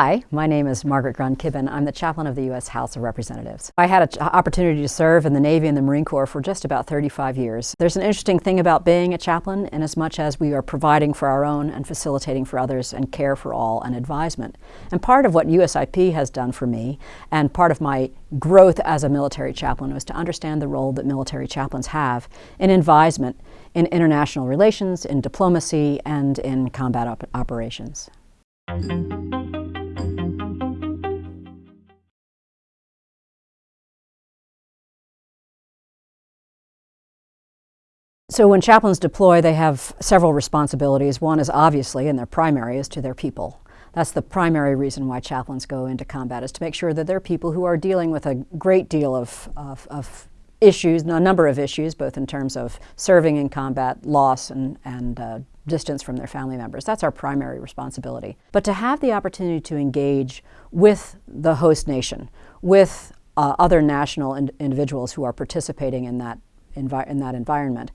Hi, my name is Margaret Grun Kibben. I'm the chaplain of the U.S. House of Representatives. I had an uh, opportunity to serve in the Navy and the Marine Corps for just about 35 years. There's an interesting thing about being a chaplain in as much as we are providing for our own and facilitating for others and care for all and advisement. And part of what USIP has done for me and part of my growth as a military chaplain was to understand the role that military chaplains have in advisement in international relations, in diplomacy, and in combat op operations. So when chaplains deploy, they have several responsibilities. One is obviously, and their primary, is to their people. That's the primary reason why chaplains go into combat, is to make sure that they're people who are dealing with a great deal of, of, of issues, a number of issues, both in terms of serving in combat, loss, and, and uh, distance from their family members. That's our primary responsibility. But to have the opportunity to engage with the host nation, with uh, other national in individuals who are participating in that, in that environment,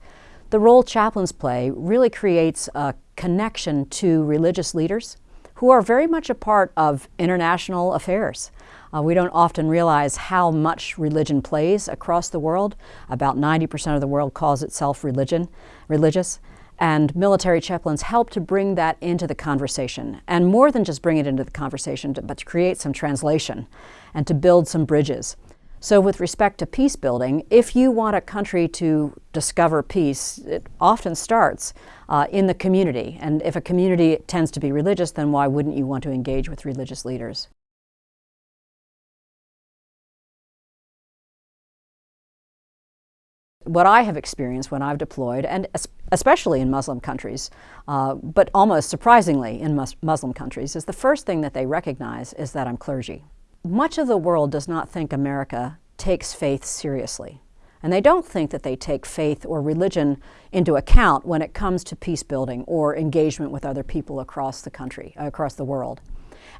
the role chaplains play really creates a connection to religious leaders who are very much a part of international affairs. Uh, we don't often realize how much religion plays across the world. About 90% of the world calls itself religion, religious. And military chaplains help to bring that into the conversation. And more than just bring it into the conversation, but to create some translation and to build some bridges. So with respect to peace building, if you want a country to discover peace, it often starts uh, in the community. And if a community tends to be religious, then why wouldn't you want to engage with religious leaders? what I have experienced when I've deployed, and especially in Muslim countries, uh, but almost surprisingly in mus Muslim countries, is the first thing that they recognize is that I'm clergy. Much of the world does not think America takes faith seriously. And they don't think that they take faith or religion into account when it comes to peace building or engagement with other people across the country, across the world.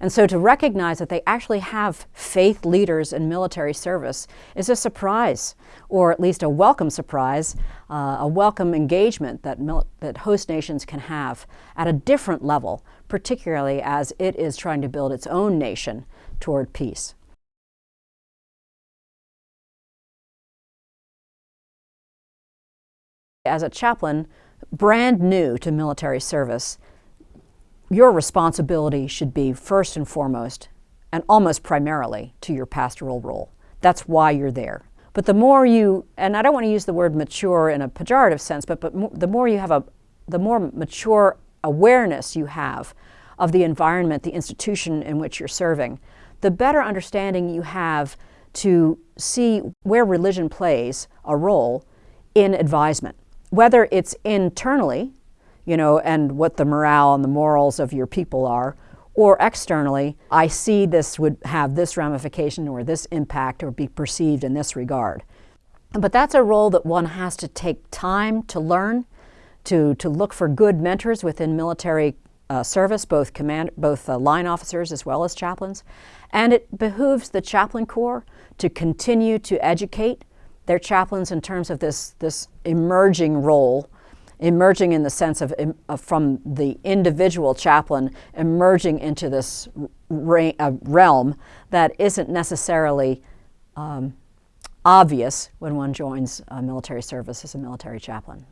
And so to recognize that they actually have faith leaders in military service is a surprise, or at least a welcome surprise, uh, a welcome engagement that, that host nations can have at a different level, particularly as it is trying to build its own nation toward peace. As a chaplain, brand new to military service, your responsibility should be first and foremost, and almost primarily, to your pastoral role. That's why you're there. But the more you, and I don't want to use the word mature in a pejorative sense, but, but the more you have a, the more mature awareness you have of the environment, the institution in which you're serving, the better understanding you have to see where religion plays a role in advisement. Whether it's internally, you know, and what the morale and the morals of your people are, or externally, I see this would have this ramification or this impact or be perceived in this regard. But that's a role that one has to take time to learn, to, to look for good mentors within military uh, service, both command, both uh, line officers as well as chaplains. And it behooves the chaplain corps to continue to educate their chaplains in terms of this, this emerging role, emerging in the sense of, of from the individual chaplain emerging into this uh, realm that isn't necessarily um, obvious when one joins military service as a military chaplain.